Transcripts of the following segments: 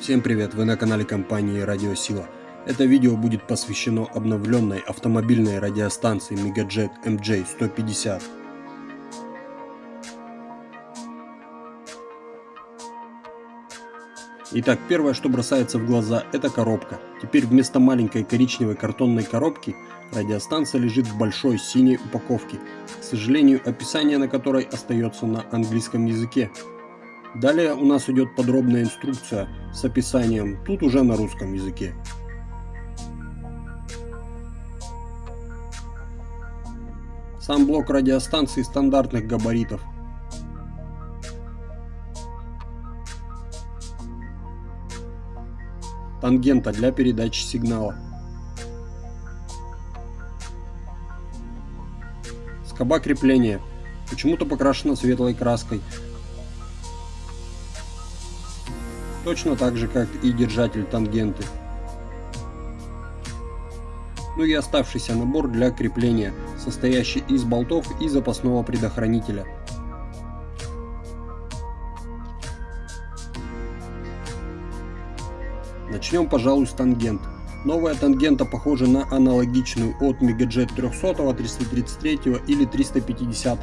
Всем привет, вы на канале компании Радиосила. Это видео будет посвящено обновленной автомобильной радиостанции Megajet MJ150. Итак, первое, что бросается в глаза, это коробка. Теперь вместо маленькой коричневой картонной коробки радиостанция лежит в большой синей упаковке, к сожалению, описание на которой остается на английском языке. Далее у нас идет подробная инструкция с описанием, тут уже на русском языке. Сам блок радиостанции стандартных габаритов. Тангента для передачи сигнала. Скоба крепления. Почему-то покрашена светлой краской, точно так же как и держатель тангенты. Ну и оставшийся набор для крепления, состоящий из болтов и запасного предохранителя. Начнем, пожалуй, с тангент. Новая тангента похожа на аналогичную от Megajet 300, 333 или 350,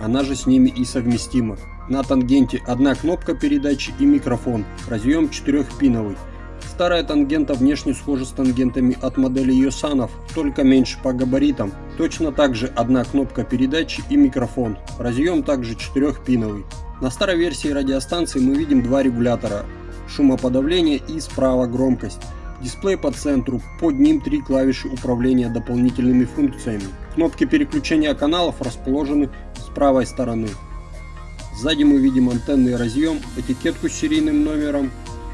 она же с ними и совместима. На тангенте одна кнопка передачи и микрофон, разъем 4-пиновый. Старая тангента внешне схожа с тангентами от модели Йосанов, только меньше по габаритам. Точно так же одна кнопка передачи и микрофон, разъем также 4-пиновый. На старой версии радиостанции мы видим два регулятора, шумоподавление и справа громкость. Дисплей по центру, под ним три клавиши управления дополнительными функциями. Кнопки переключения каналов расположены с правой стороны. Сзади мы видим антенный разъем, этикетку с серийным номером,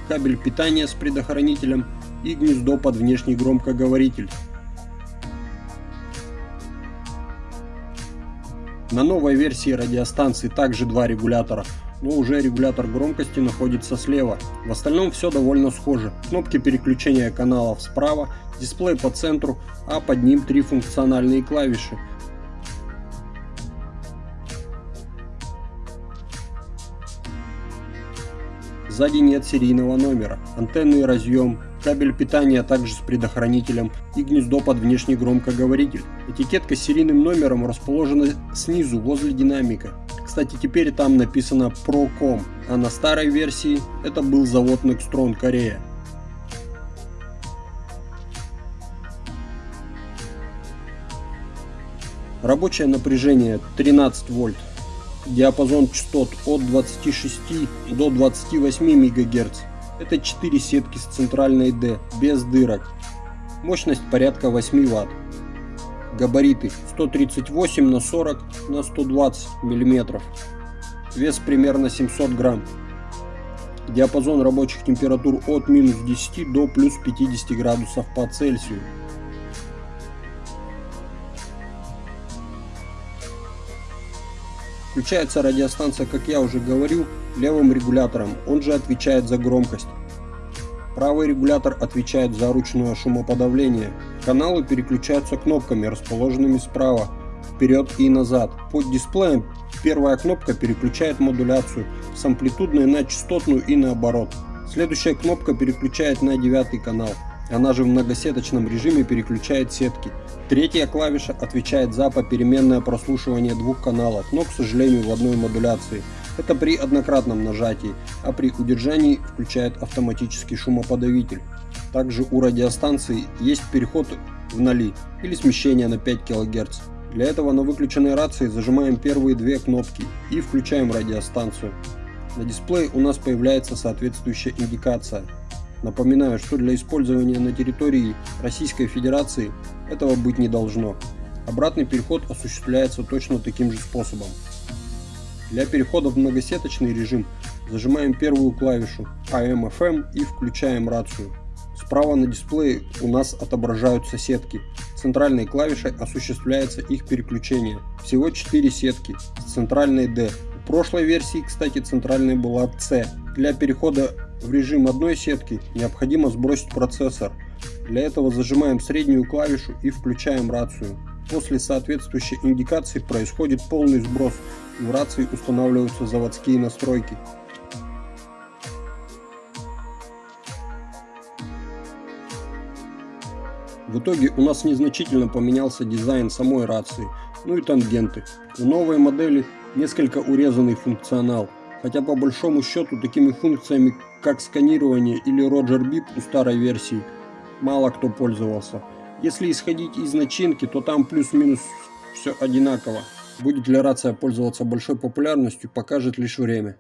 кабель питания с предохранителем и гнездо под внешний громкоговоритель. На новой версии радиостанции также два регулятора, но уже регулятор громкости находится слева. В остальном все довольно схоже. Кнопки переключения каналов справа, дисплей по центру, а под ним три функциональные клавиши – Сзади нет серийного номера, антенный разъем, кабель питания также с предохранителем и гнездо под внешний громкоговоритель. Этикетка с серийным номером расположена снизу возле динамика. Кстати, теперь там написано Procom, а на старой версии это был завод Nextron Корея. Рабочее напряжение 13 вольт диапазон частот от 26 до 28 МГц. Это 4 сетки с центральной D, без дырок. Мощность порядка 8 Вт. Габариты 138 на 40 на 120 мм. Вес примерно 700 грамм. Диапазон рабочих температур от минус 10 до плюс 50 градусов по Цельсию. Включается радиостанция, как я уже говорил, левым регулятором, он же отвечает за громкость. Правый регулятор отвечает за ручное шумоподавление. Каналы переключаются кнопками, расположенными справа, вперед и назад. Под дисплеем первая кнопка переключает модуляцию с амплитудной на частотную и наоборот. Следующая кнопка переключает на девятый канал. Она же в многосеточном режиме переключает сетки. Третья клавиша отвечает за попеременное прослушивание двух каналов, но, к сожалению, в одной модуляции. Это при однократном нажатии, а при удержании включает автоматический шумоподавитель. Также у радиостанции есть переход в ноли или смещение на 5 кГц. Для этого на выключенной рации зажимаем первые две кнопки и включаем радиостанцию. На дисплее у нас появляется соответствующая индикация Напоминаю, что для использования на территории Российской Федерации этого быть не должно. Обратный переход осуществляется точно таким же способом. Для перехода в многосеточный режим зажимаем первую клавишу AM-FM и включаем рацию. Справа на дисплее у нас отображаются сетки. Центральной клавишей осуществляется их переключение. Всего 4 сетки с центральной D. В прошлой версии, кстати, центральной была C. Для перехода в режим одной сетки необходимо сбросить процессор. Для этого зажимаем среднюю клавишу и включаем рацию. После соответствующей индикации происходит полный сброс, в рации устанавливаются заводские настройки. В итоге у нас незначительно поменялся дизайн самой рации, ну и тангенты. У новой модели несколько урезанный функционал, хотя по большому счету такими функциями, как сканирование или Roger Bip у старой версии, мало кто пользовался. Если исходить из начинки, то там плюс-минус все одинаково. Будет ли рация пользоваться большой популярностью, покажет лишь время.